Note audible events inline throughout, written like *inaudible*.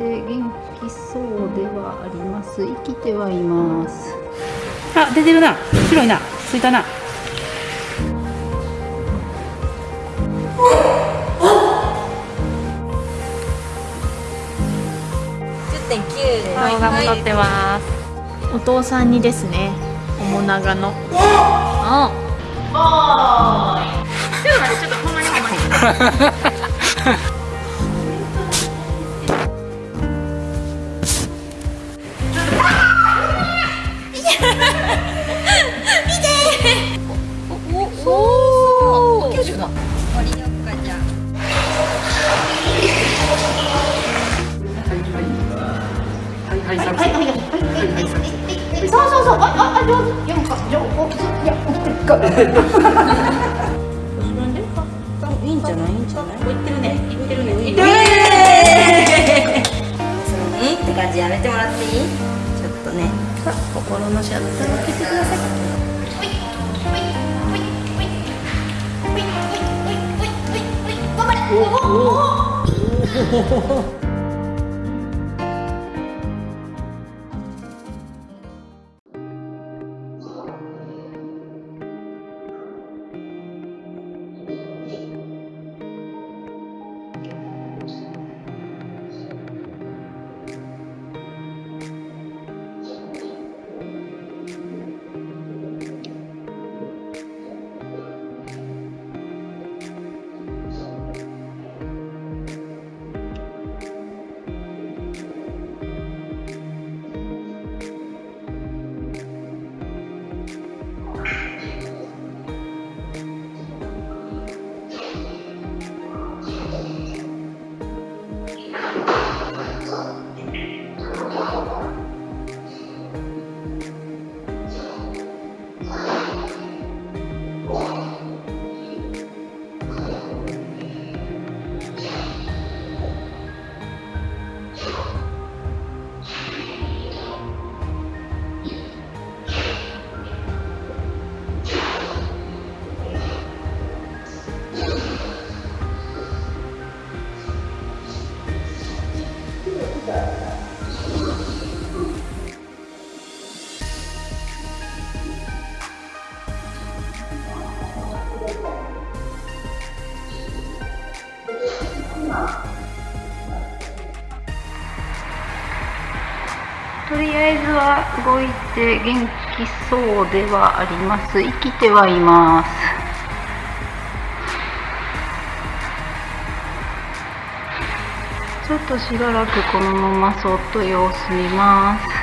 して元気そうではあります。生きてはいます。あ出てるな。白いな。ついたな。顔が戻ってます、お父さんにですね。おもながのあ。おーい。ちょっとほんまにほんまに。上手4個4個おお動いて元気そうではあります。生きてはいます。ちょっとしばらくこのままそっと様子見ます。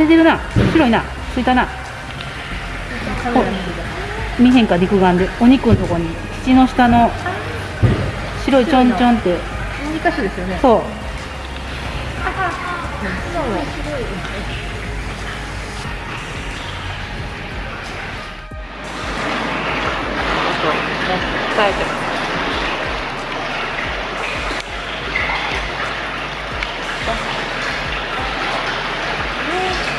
出てるな。白いな。ついたな。見へんか肉眼で。お肉のとこに。土の下の白いちょんちょんって。2所ですよね。そう。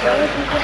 よ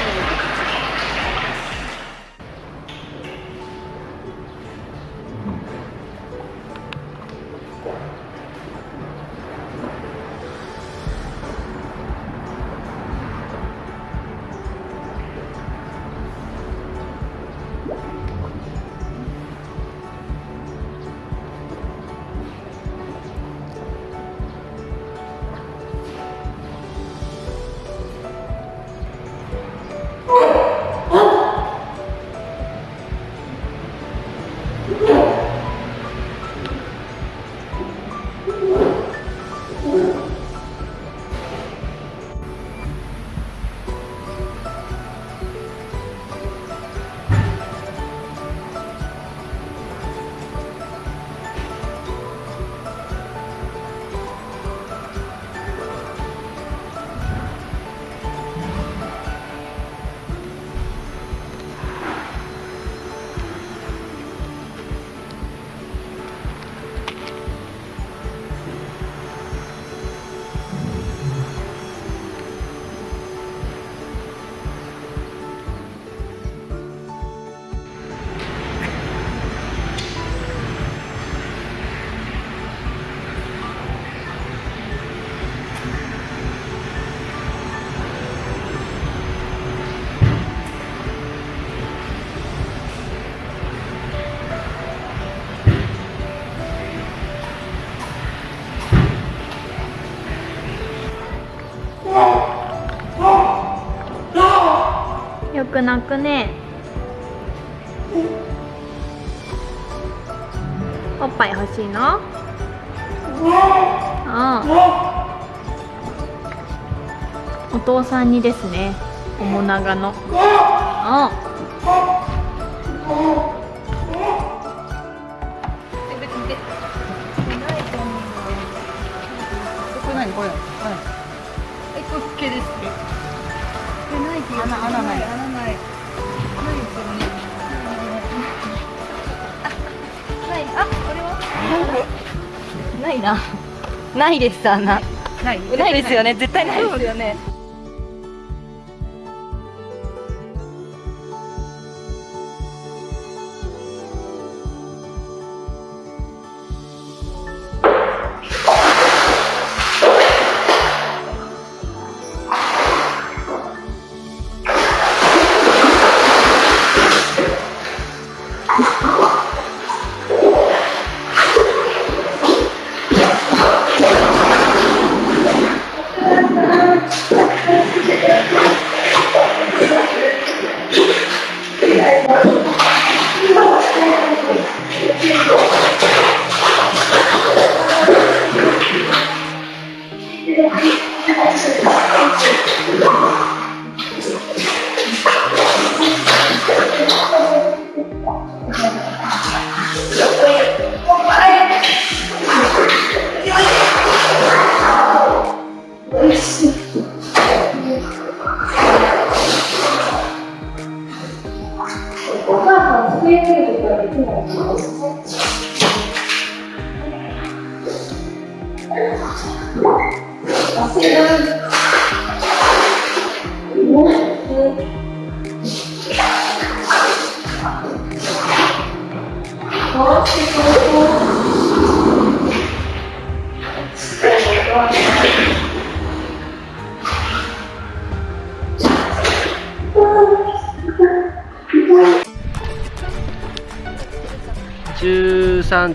く泣くね？おっぱい欲しいの？うん。お父さんにですね。面長の。うん。ないです穴な。い。ないですよね絶対ない。ですよね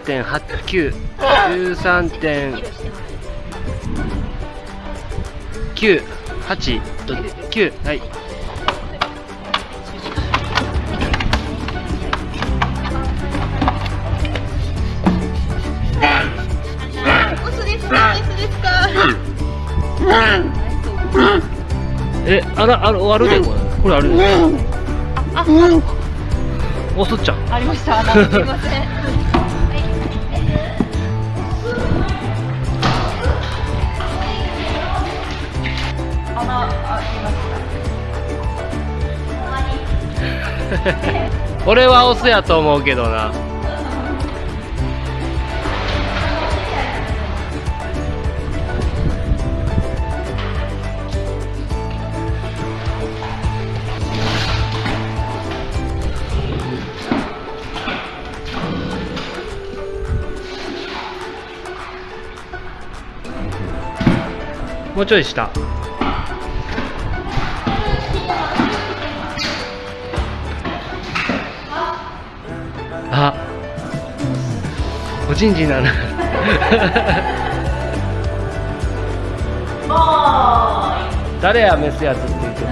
十三点八九、十三点九、八と九、はい。え、あら、ある、あるで、これ、これあるで。お、そっちゃん。ありました穴すいません *laughs* 俺はオスやと思うけどな。もうちょい下。おちんちんなる誰やメスやつって言って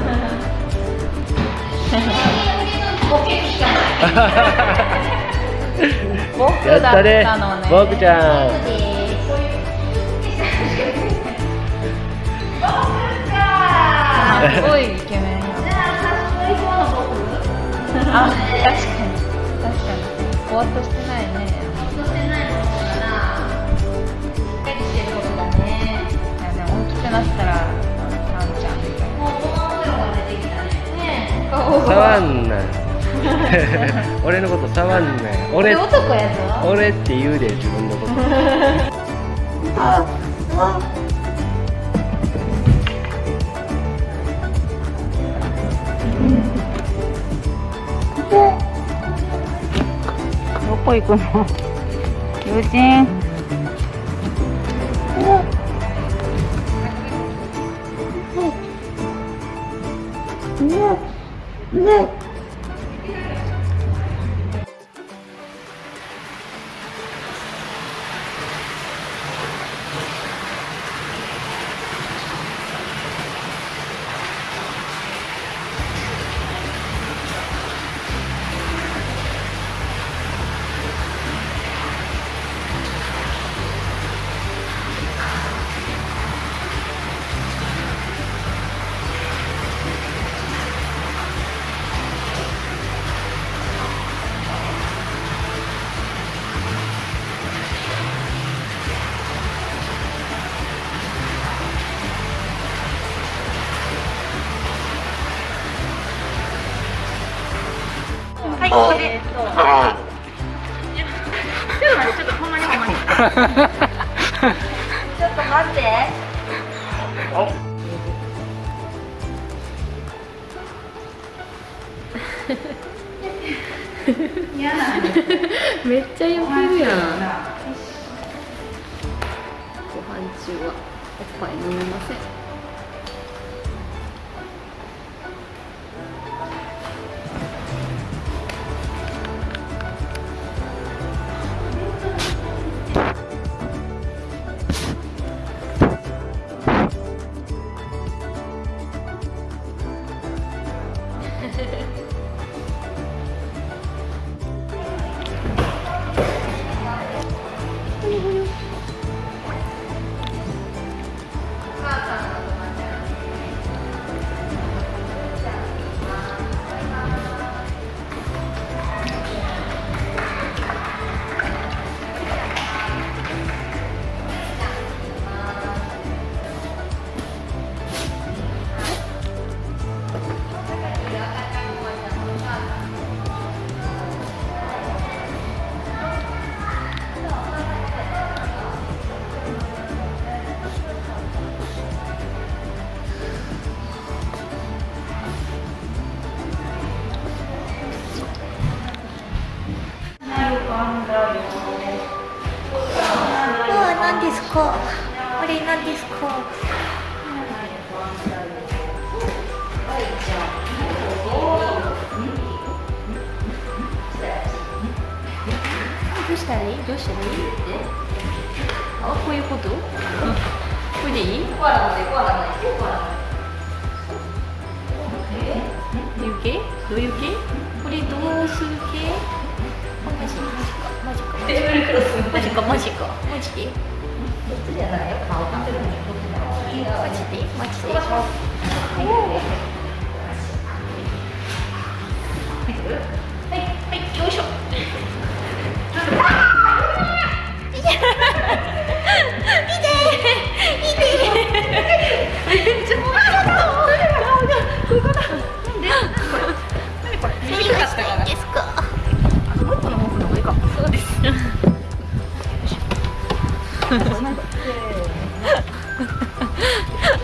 やっただねちゃん。すごいイケメン。よあ確かに。確かに。ぼーっとして大きくなったらなんちゃんみたいな触んな俺のこと触んな俺男や。ぞ俺って言うで自分のことどこ行くの？*laughs* 友人？これでそちょっとほんまにほんまにちょっと待って。めっちゃよけるやんご飯中はおっぱい飲みません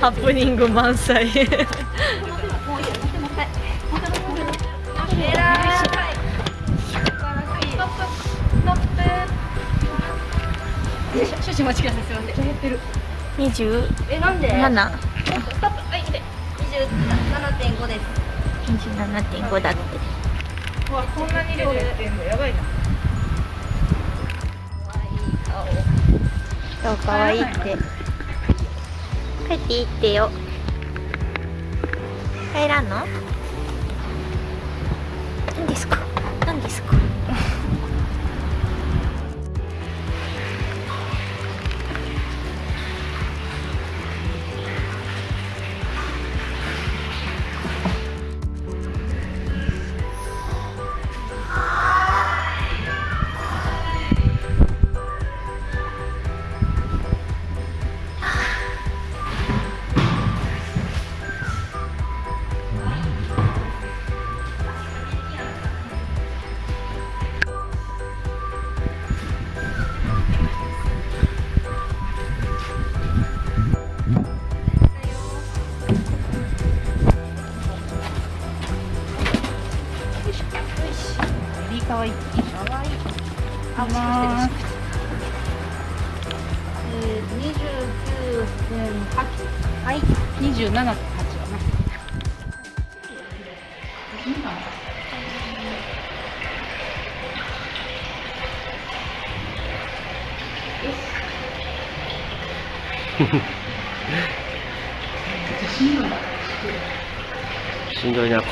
ハプニング満載。少々お待ちくださいすいませんやってる27えなんでストップはいで27.5です27.5だって。わこんなに量やってんの？やばいな。そうかわいいって帰っていいってよ。帰らんの？いいんですか？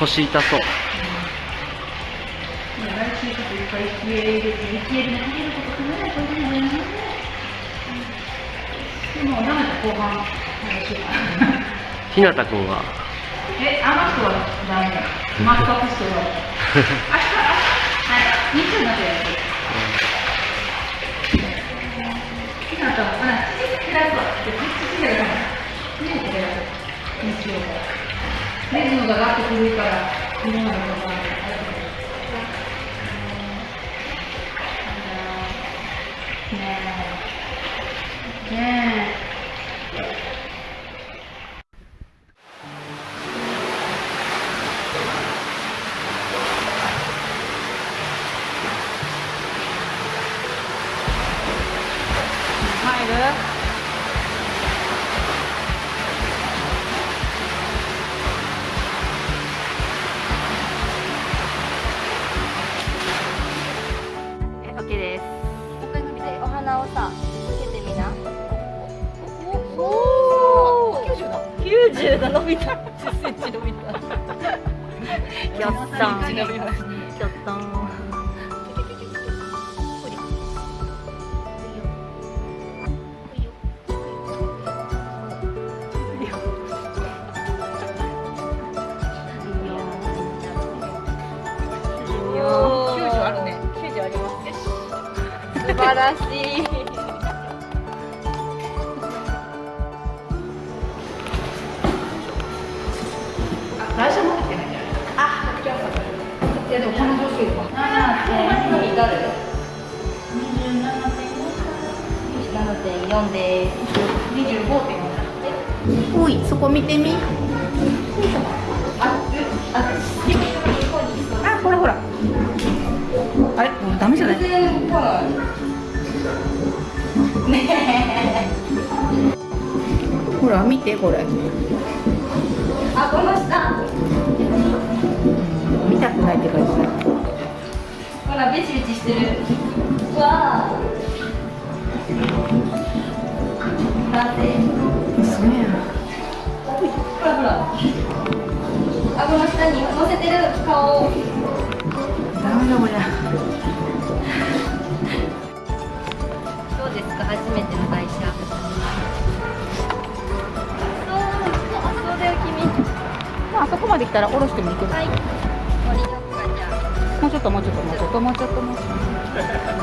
腰痛そう。ひなたくんは？え、あの人はダメだ。マスカットしてる。明日、はい、日曜になってやる。ひなたも、あ、父減ら。すわ。で父減ら。日曜から。リズムがガッと古いから、昨日のことは。ねえ。ねえ。おいそこ見てみ。あ、ほらほら。あれ？もうダメじゃない？ほら見てこれ。あ、この下。見たくないって感じほらベチベチしてる。わあなんでそうやほらほら顎の下に乗せてる顔ダメだこれどうですか？初めての会社そうだよ君まああそこまで来たら下ろしてもいいけど。はい。降りよっかじゃあもうちょっともうちょっと。もうちょっともうちょっともうちょっ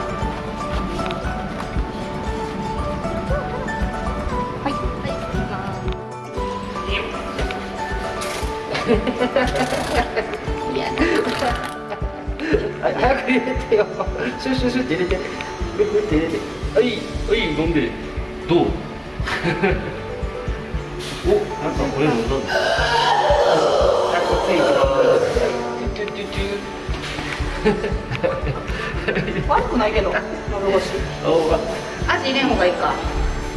とはい早く入れてよシュシュシュって入れてふふって入れてはいはい飲んでどうおなんかこれ飲んだんだあこっち行きますトゥトゥトゥ悪くないけど喉越しおあ味入れん方がいいか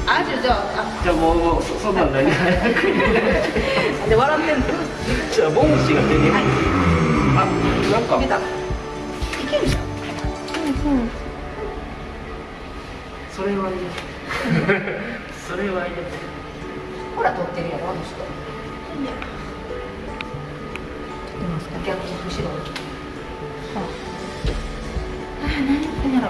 味じゃあじゃあもうもうそそんなんない早く入れないあで笑ってんのじゃあボンシが出てあなんか。いけるじゃん。それは入れてそれは入れてほら撮ってるやろあの人。逆に後ろに。ああ何言ってんやろ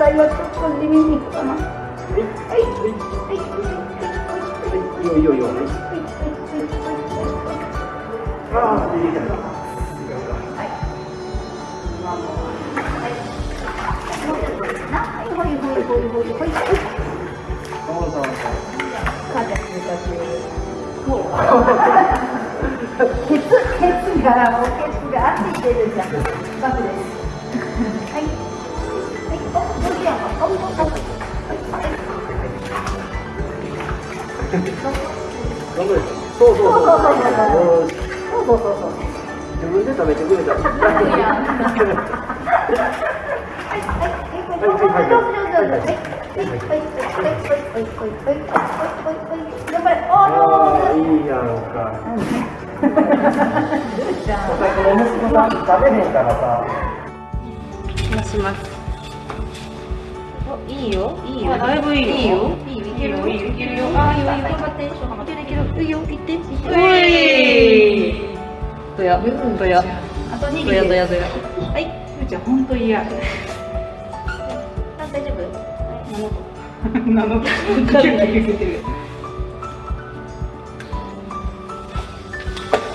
最後ちょっと地味にいくかな。はい、はい、はい、はい、い。い。よい。い。よい。い。よ。はい、はい、ああ、い。い。じゃない。はい、はい、はい、はい、はい、はい、はい。そうそうそう。カーテン通過中。もう。ケツ、ケツが、もうケツが熱い。てるじゃん。バクです。はい。そうそうそう。そうそうそう。そうよしそう。そうそうそう。自分で食べてくれたら。ああ、いいやんか。お宅の息子さん食べへんからさ。しますいいよ。いいよ。あだいぶいいよ。いいよ。いいよ。いけるよ。いいよ。いけるよ。あいいよ。頑張っていける。いけるいいよ。行って。行って。うい。どや。どや。あと2どやどやどや。はい。ゆうちゃん本当嫌。あ大丈夫？なのかキュッキュッてる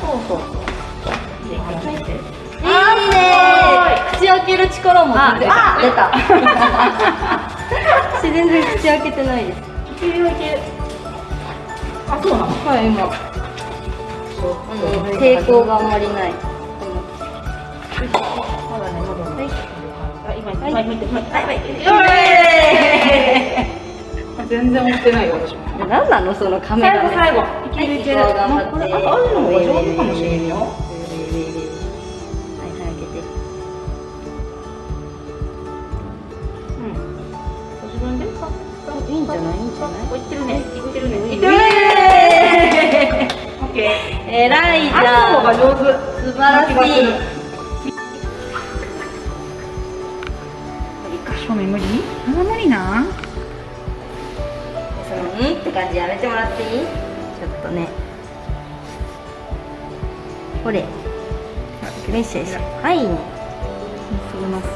そうそういいね口開ける力も出出た私全然口開けてないです。あそうなの？はい今。うん抵抗があんまりない。まだねまだね。あ今今今見て今はい。全然持ってないよ私も。何なのそのカメラ最後。最後いけああいうの方が上手かもしれんよじゃないんじゃないいってるね。いってるね。いっイてるね。エオッケーーイ偉いじゃん上手。素晴らしい。一箇所目無理？あ無理な。そのうんって感じやめてもらっていい？ちちょっとね。これ。メッセージ。はい。ねすぐます。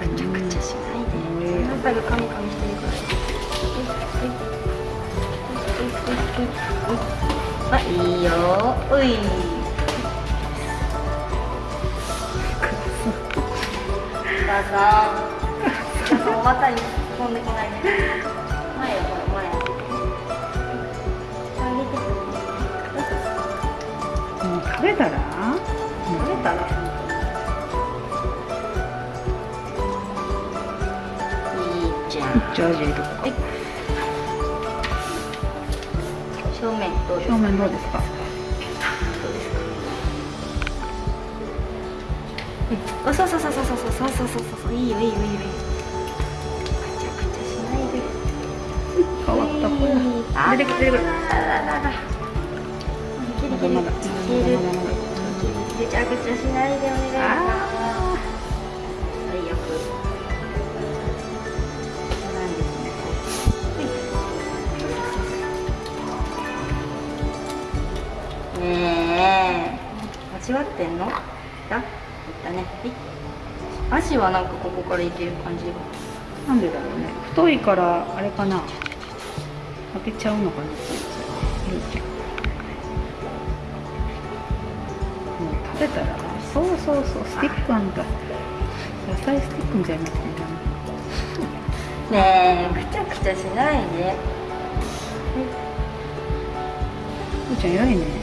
ぐちゃぐちゃしないで。あなたがカミカミしてるからあいいようい母さん。ちょっとお股に突っ込んでこないで前よこれ前あげてくるもう食べたら食べたらいいじゃんジャージ入れとくはい正面どうですか？正面どうですか？うそうそうそうそうそうそうそうそうそう。いいよいいよいいよ。しないで。変わったこれ出てくる出てくる。あ間違ってんの？だ？いったね。はい足はなんかここからいける感じ？がなんでだろうね。太いからあれかな？開けちゃうのかな？もう食べたらそうそうそうスティックあんだ。野菜スティックみたいになってるね。えぐちゃぐちゃしないで。ふーちゃんちゃ偉いね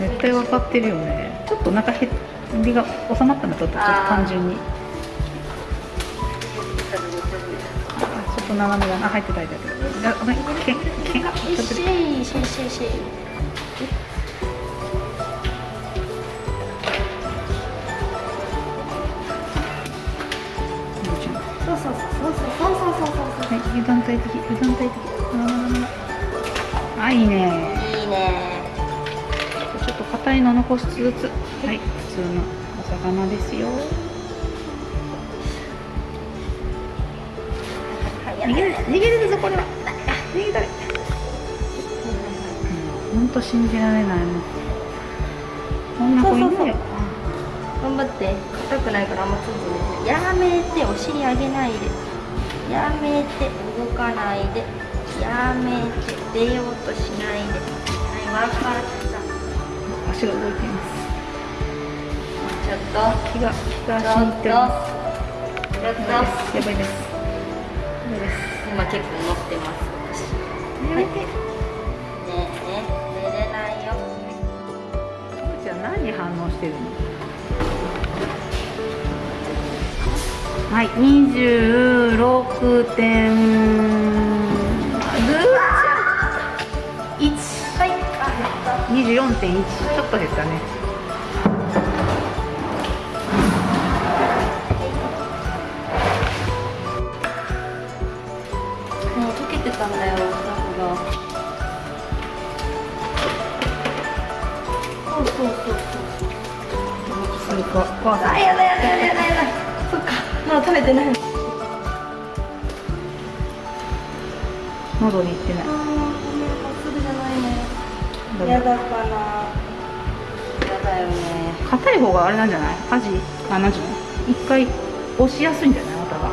絶対分かってるよね。ちょっとお腹へりが収まったんだとちょっと単純に。あちょっと斜めがあ入ってた入ってたあごめんけけがちょっとしいしい。しいしいふーちゃんそうそう。そうそうそうそうそうそう。はい、油断大敵、油断大敵。ああ、いいね。いいねちょっと硬いの残しつつ、はい、普通のお魚ですよ。逃げる、逃げるぞ、これは。逃げたれ。うん、本当信じられないの。こんな子いるよ。頑張って硬くないからあんまつんつやめてお尻上げないでやめて動かないでやめて出ようとしないではい分かった足が動いています。ちょっと気が、気がちょっとちょ死んでます。やばいです。やばいです。いです。今結構乗ってます私やめて。ねえねえ寝れないよふーちゃん何反応してるのはい、二十六点。24.1ちょっと減ったね。もう溶けてたんだよお砂が。そうそうそうそう。そあそ食べてない。喉にいってない。ねやだかな。やだよね。硬い方があれなんじゃない？味、あ、なんじゃない？一回押しやすいんじゃない？またが。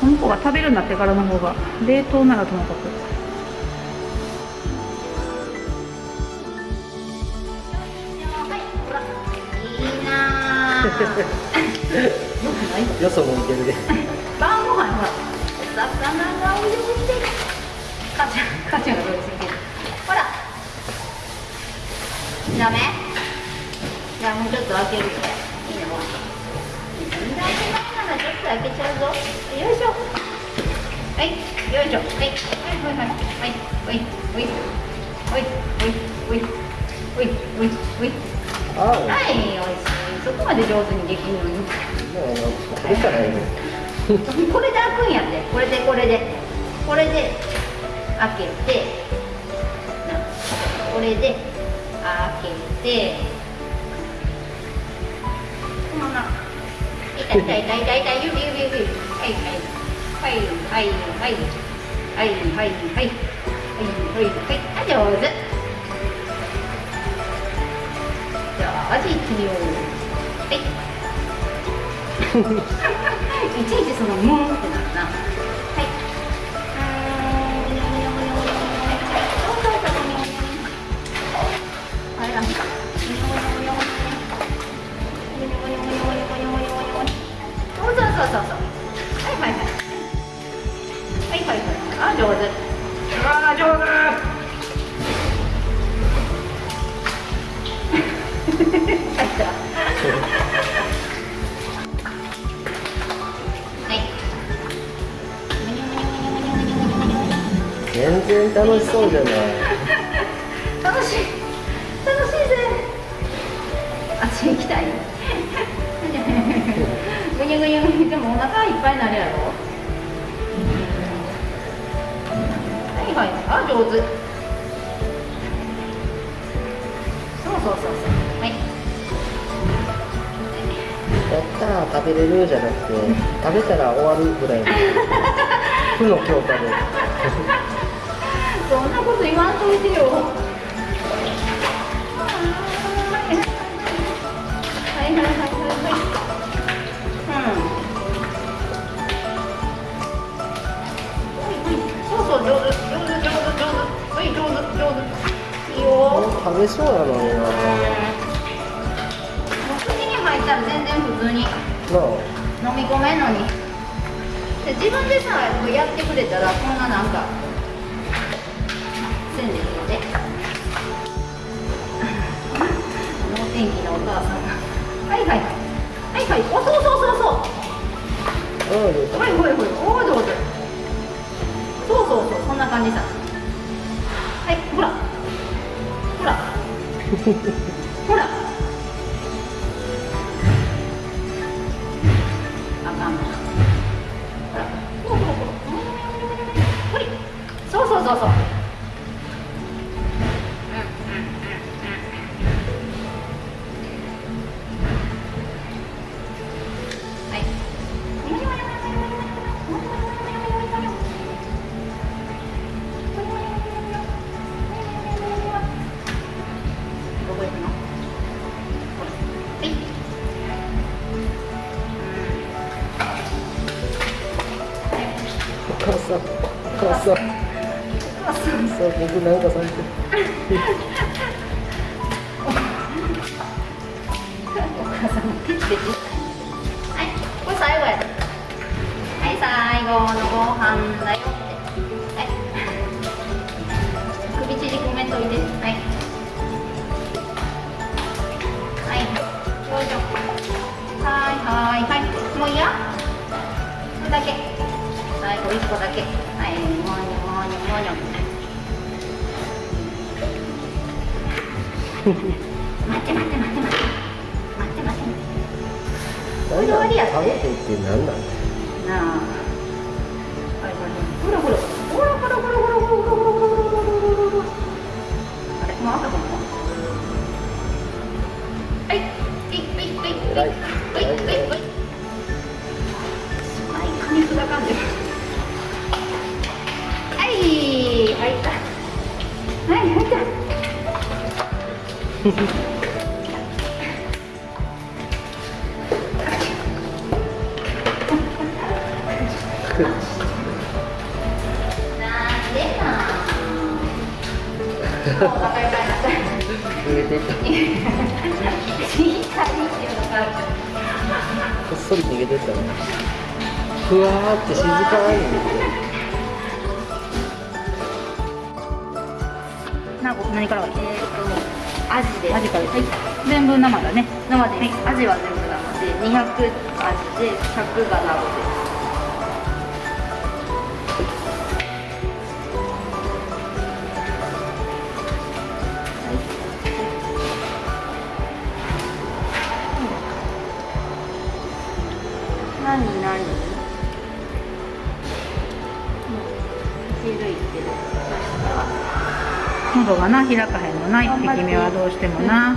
この子が食べるようになってからの方が、冷凍ならともかく。いいなぁ *laughs* よそもいけるで晩ご飯ほらお魚が泳いでる母ちゃん母ちゃんが泳いでるほらダメ？じゃあもうちょっと開けるよいいねほら全然開けないならちょっと開けちゃうぞよいしょ。はい。よいしょ。はい。はい。はい。はい。はい。はい。はい。はい。はい。はい。はい。はい。い。おいしい。そこまで上手にできるのに。うこれいね。*laughs* これで開くんやって。これでこれで。これで開けて。なこれで。開けてこのまま痛い痛い痛い痛い痛い指指指はいはいはいはいはいはいはいはいはいはいはいはいあ上手じゃあ味いってみようはいいちいちそのムーンってなるな。そうそうそうはい。はいはい。はいはい。はいあ上手あ上手はい全然楽しそうじゃない。楽しい。楽しい。ぜあっち行きたいぐにゅぐにゅぐにゅでもお腹いっぱいになるやろ？はいはい。あ上手。そうそうそうそう。はい。やったー食べれるじゃなくて食べたら終わるぐらいの。*laughs* 負の強化で。そんなこと言わんといてよ食べそうなのにな口に入ったら全然普通になあ飲み込めんのにで自分でさやってくれたらこんななんかせんでいいので能天気なお母さんがはいはいはいはいおそうそうそうそうはいはいはいおー上手そうそうそうそんな感じさフフ。母さんそう僕なんかされてお母さんピッチピチはいこれ最後や。はい最後のご飯だよって。はい。首縮めといて。はい。はいよいしょ。はいはいはい。もういいや。これだけ。最後一個だけ。はいもにょもにょ待 *laughs* って待って待って待ってこっそり逃げてたねふわーって静かにな何からがいい？アジで。アジから。はい。全部生だね。生で、アジは全部生で。200アジで100が生です喉がな開かへんのな一匹目はどうしてもな。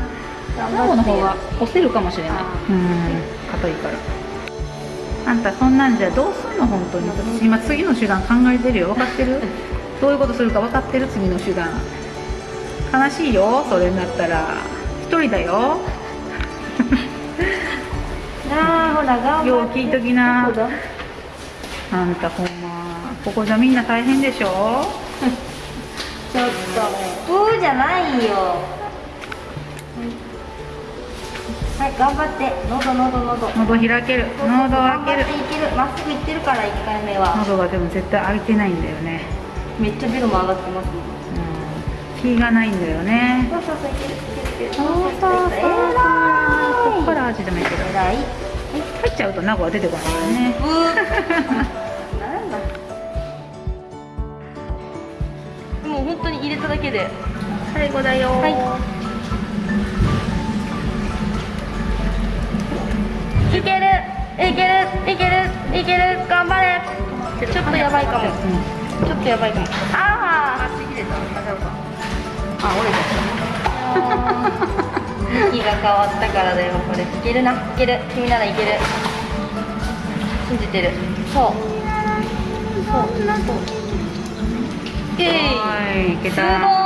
卵の方が押せるかもしれない。うん硬いから。あんたそんなんじゃどうすんの本当に。私今次の手段考えてるよ。分かってる？*laughs* どういうことするか分かってる次の手段。悲しいよそれになったら。一人だよ。*laughs* なあほら頑よう聞いときな。あんたほんまここじゃみんな大変でしょ？じゃないよ。はい頑張って。喉喉喉。喉開ける。喉開ける。いける。まっすぐ行ってるから1回目は。喉がでも絶対開いてないんだよね。めっちゃベロも上がってますうん。気がないんだよね。そうそうそういけるいけるいける。そうそうそう。えこっから味でもい。入っちゃうと名護は出てこないからね。ブー。*laughs* なんだ。もう本当に入れただけで最後だよ。はい。いける。いける。いける。いける。頑張れ。ちょっとやばいかも。ちょっとやばいかも。あああ折れちゃっ向きが変わったからだよ。これ。いけるな。いける。君ならいける。信じてる。そう。そう。そう。えいたはい。いけすた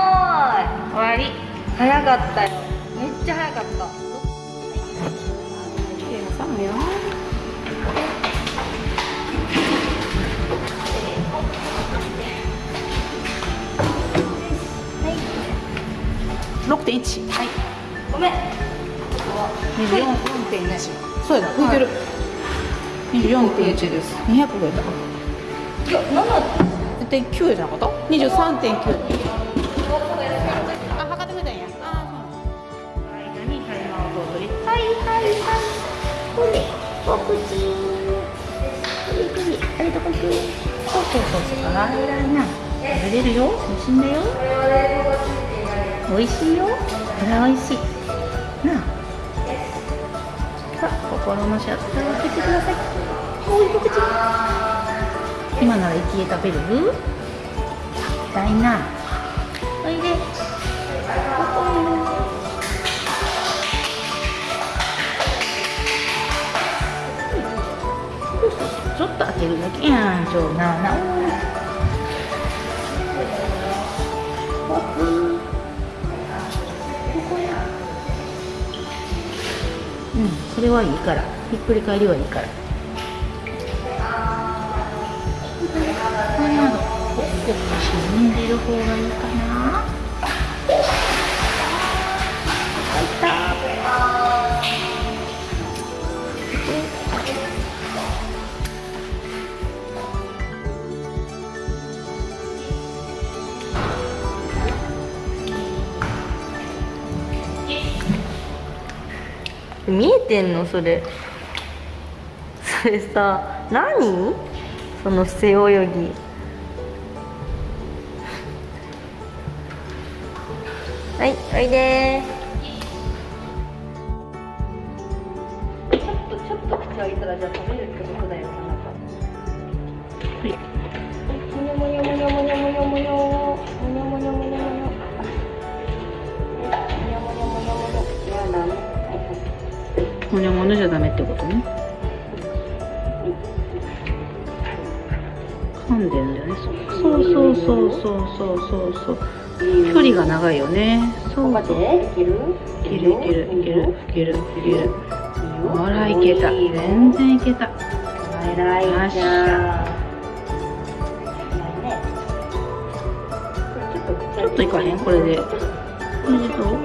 終わり。早かったよ。めっちゃ早かった。さむよ6.1はい。ごめん。24.1そうやな。浮い。てる24.1です200超えた。いや7絶対9じゃなかった？23.9お口くりくりあれどこ行くそうそうそうそうあら偉いな食べれるよ美味しいんだよ美味しいよこれは美味しいなあさあ心のシャッターを開けてくださいおいお口今なら生きえ食べる痛いなうんそれはいいから。ひっくり返りはいいから。これなど沈んでる方がいいかな。見えてんの？それ。それさ何？その背泳ぎ。はいおいで長いよね。そう。いける？いけるいけるいけるいけるいけるほらいけた。全然いけた。偉いじゃんちょっといかへん？これで。これでどう？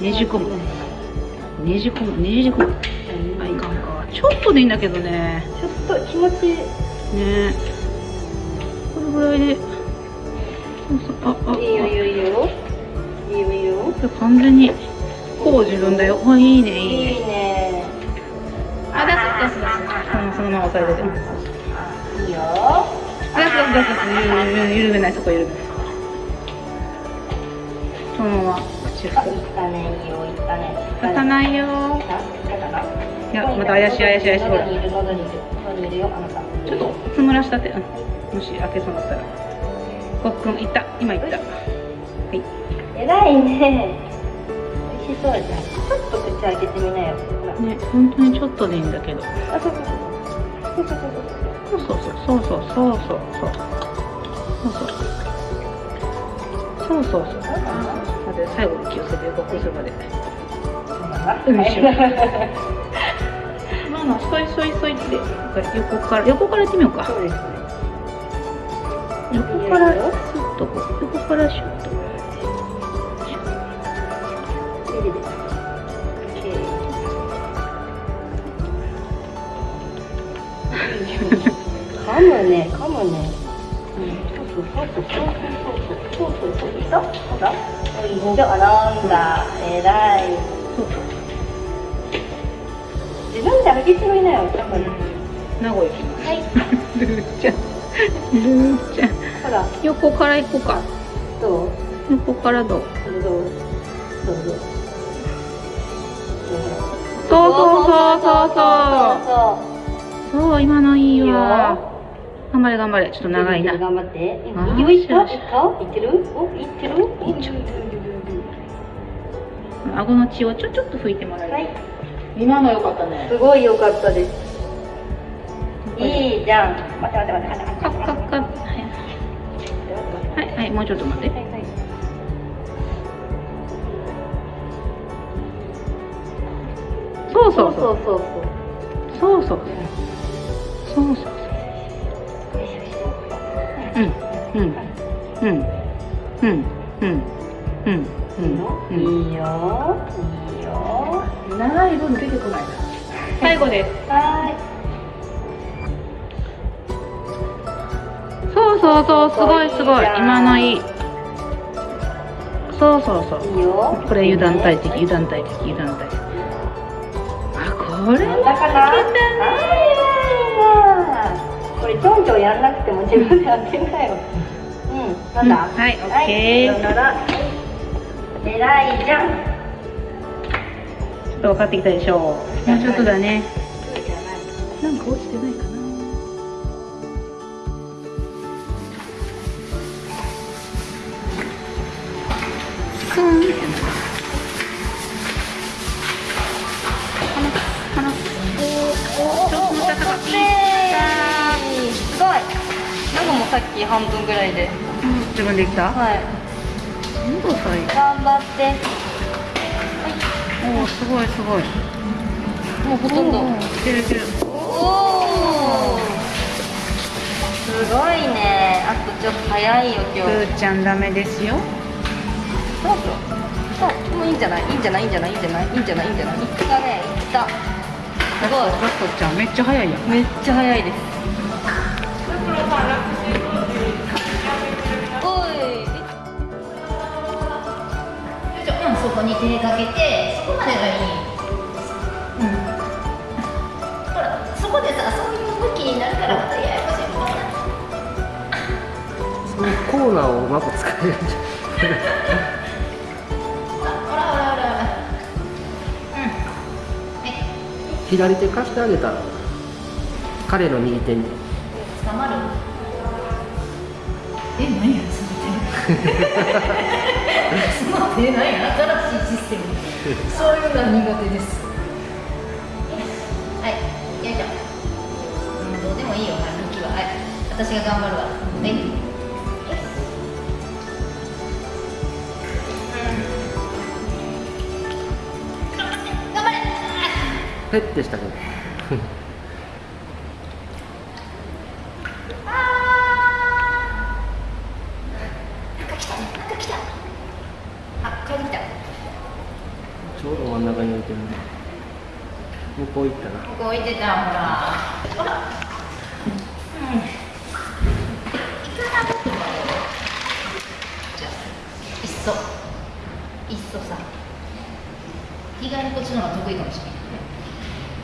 ねじ込む。ねじ込むねじ込む。あいかんかちょっとでいいんだけどね。ちょっと気持ちいい。ね。これぐらいで。ああいいよいいよいいよ。いいよいいよ。あ完全に。こう自分だよ。あいいねいいね。いいね。あ出す出す出す。うんそのまま押さえてて。いいよ。あ出す出す出す。出すゆるゆるめないそこ緩めない。そのまま口あ、ふいったねいいよいったね。立たないよあいったかな？いやまた怪しい怪しい怪しいほら。ちょっと。つむらしたって。うん。もし開けそうだったら。ごっくんいった。今いった。はい。偉いね。味しそうじゃん。ちょっと口開けてみなよ。ね本当にちょっとでいいんだけど。あそうそうそう。そうそうそう。そうそうそうそう。そうそう。そうそうそう。そう最後に気をつけて横するまで。よいしょま *laughs* あまあそいそいそいって。横から。横からやってみようか。そうですね。横から。ッとこう横からシュッと噛むね噛むね。うん。そうそうそうそう。そうそうそう。そういた？ほらいい人あなんだ。偉い。そうそう自分で開けてみなよだから名古屋。はい。ルーちゃん。ルーちゃん。ほら横から行こうか。どう？横からどうどうどうどうどうそうそうそうそうそうそう今のいいわ頑張れ頑張れちょっと長いな頑張ってあー右行ったよし行った行ってるお行ってる行ってる顎の血をちょちょっと拭いてもらえる、はい今の良かったね。すごい良かったです。いいじゃん。待って待って待って。カッカッカッはい。はい。はいもうちょっと待って。はいはい。そうそうそう。そうそうそうそう。そうそうう。ん。うん。うん。うん。うん。うん。うん。うん。いいよいいよ長い分出てこないな。最後です。はそうそうそうすごいすごい。今のいい。そうそうそう。ーいいよ。これ油断大敵油断大敵油断大敵。あこれだかな？あー。これちょんちょんやんなくても自分でやってんだよ。うんなんだ、うんはいオッケー。はいさよなら。偉いじゃんと分かってきたでしょう。もうちょっとだね。なんか落ちてないかな。スンすごい。なんかもうさっき半分ぐらいでうん自分できた？はい？頑張っておおすごいすごい。もうほとんど。いけるいける。おおすごいね。あとちょっと早いよ今日。ふーちゃんダメですよ。そうそうもういいんじゃない？いいんじゃない？いいんじゃない？いいんじゃない？いいんじゃない？いいんじゃないいったね。いった。すごい。ラストちゃんめっちゃ早いやん。めっちゃ早いですこに手かけて、そこまでがいい。うん。ほら、そこでさ、そういう向きになるから、またややこしいもんな。そういうコーナーをうまく使えるんじゃほらほらほらほら。うん。はい。左手貸してあげたら彼の右手に捕まる。え、何や、そ。*laughs* *laughs* そういうのは苦手です。はい、よいしょ。うん、どうでもいいよ、向きは。はい、私が頑張るわ。はい。頑張れ。ペッてしたけどあーなんか来たね、なんか来た。あ、帰ってきた。ちょうど真ん中に置いてるね向こう行ったな。ここ置いてた、ほら。うん。じゃあ、いっそ。いっそさ。意外にこっちの方が得意かもしれない。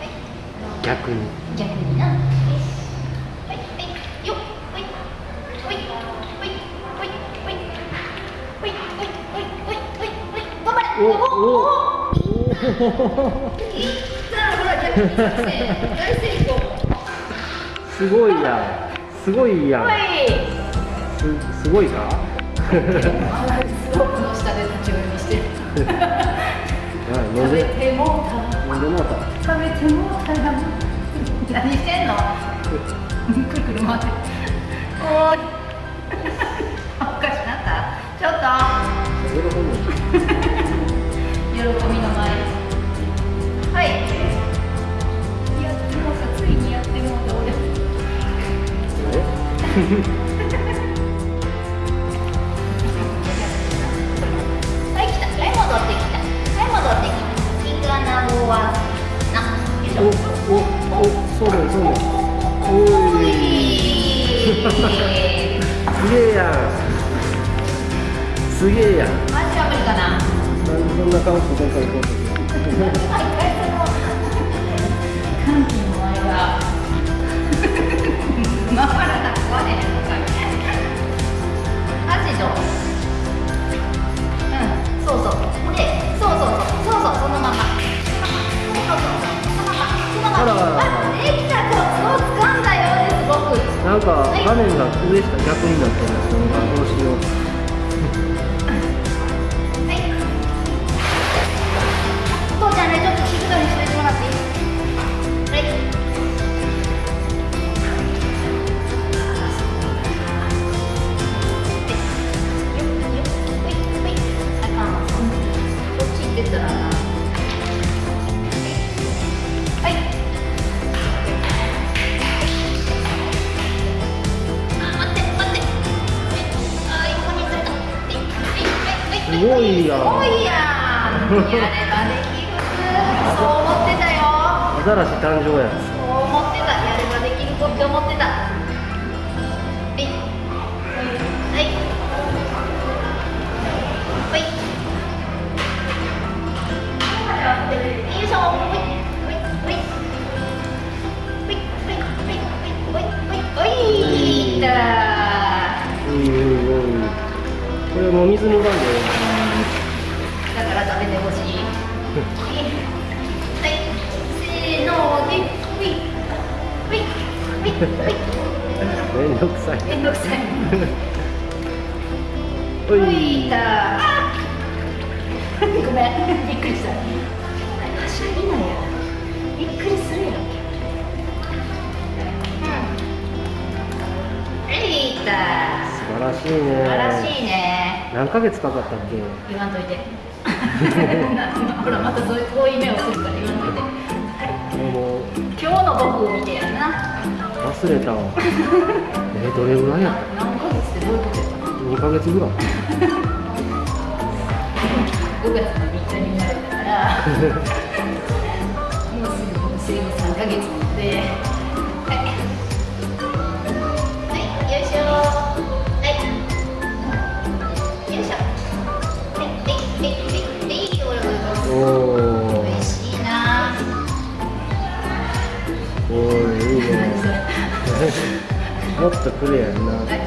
はい。逆に。逆にな。はい、はい、よ。っ、はい、はい、はい、はい、はい、はい、はい、はい、はい、はい、頑張れ。おお。おい *laughs* すごいやん。すごいやん。すすごいかスロープの下で立ち読みしてる。食べてもうた飲んでもた食べてもた何してんのくるくる回っておい。おかしなったちょっと喜びの前はい。はい来たはい戻ってきたはい戻ってきたイカナゴはなおおおそうだよそうだよおいすげえやんすげえやんマジは無理かなそんな顔して今回行こうとして歓回らなくはねえのかアジドう。んそう。そうでそうそう。そうそう。そうそのままそう。そのままそのままあらあらできたコツを掴んだよう。ですごくなんか画面が上下逆になってるんですよどう。しよう。んやればできるそう思ってたよアザラシ誕生やそう思ってたやればできる子って思ってたはい。はい。はい。よい。しょほい。ほい。ほい。ほい。めんどくさい。めんどくさい。*laughs* ほい。た。あごめん。びっくりした。はしゃぎなや。びっくりするやろうん。はいた。素晴らしいね。素晴らしいね。何ヶ月かかったっけ？言わんといて。*laughs* ほらまたそういうこういう目をするから言わんといて。今日の僕を見てやな忘れたわ。*laughs* えどれぐらいや？った何ヶ月ってどういうことやったの2ヶ月ぐらい。5月の3日に生まれたからもうすぐ僕生後3ヶ月で可怜呢。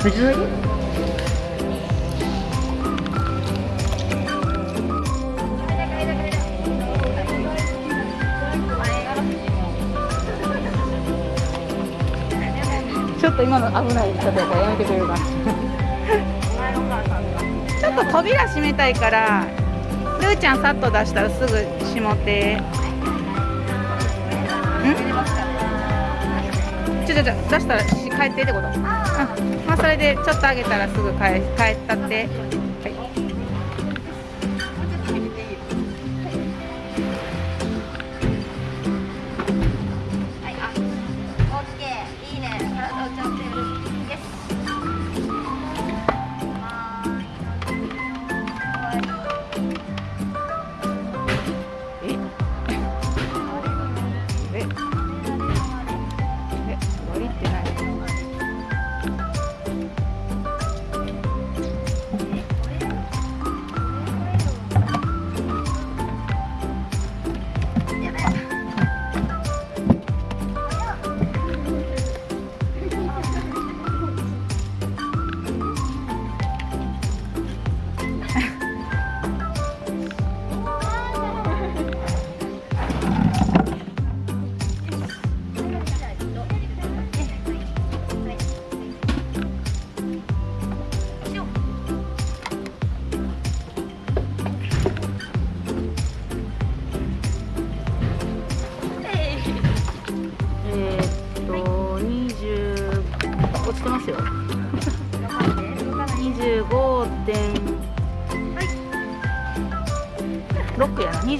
ちょっと今の危ないやからやめてくれるかな。*laughs* ちょっと扉閉めたいからルーちゃんさっと出したらすぐ閉もって。ん？ちょちょちょ出したらし帰ってってこと。うんまあそれでちょっとあげたらすぐ帰帰ったって。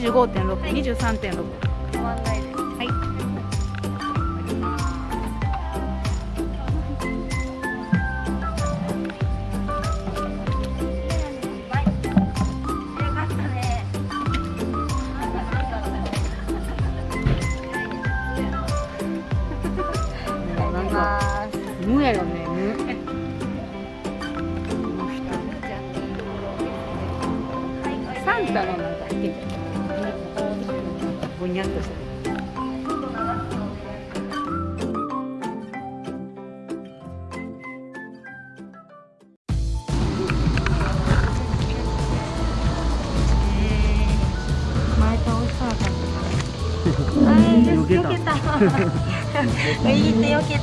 25.623.6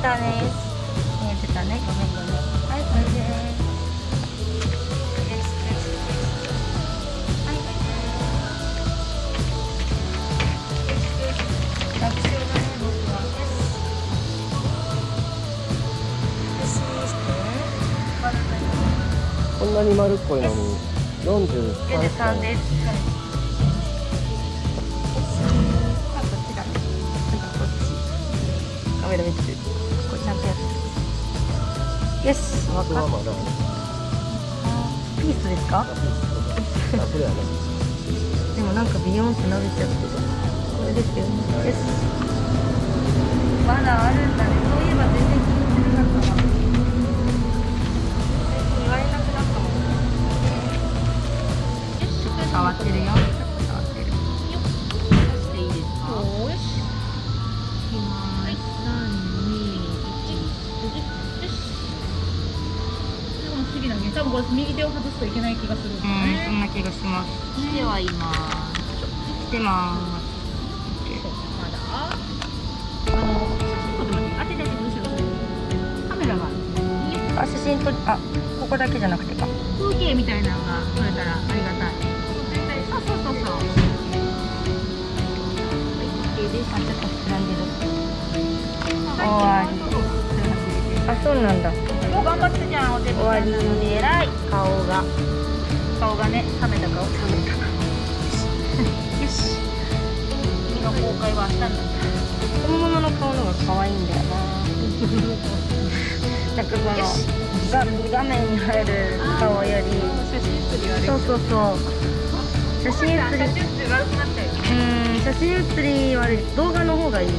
たね。見って。よし、わかっ。ピースですか？でもなんかビヨンって伸びちゃってる。これですよね。よし。まだあるんだね。そういえば全然気にしてなかったわ。言われなくなったもん。変わってるよ。も不思議なね多分これ右手を外すといけない気がするんですようん、そんな気がします。してはいますしてますまだあのちょっと待って当てて当てて後ろカメラが。あ、写真撮、あ、ここだけじゃなくてか。風景みたいなのが撮れたらありがたいそうそうそうそうはい OK ですあ、ちょっと膨らんでる。あ、そうなんだ。もう頑張ってじゃんお手終わりで偉い顔が。顔がね冷めた顔冷めたよし君の公開は明日になった本物の顔の方が可愛いんだよな。*laughs* なんかこの画画面に入る顔より。そうそうそう。写真写り。写真写りは動画の方がいい。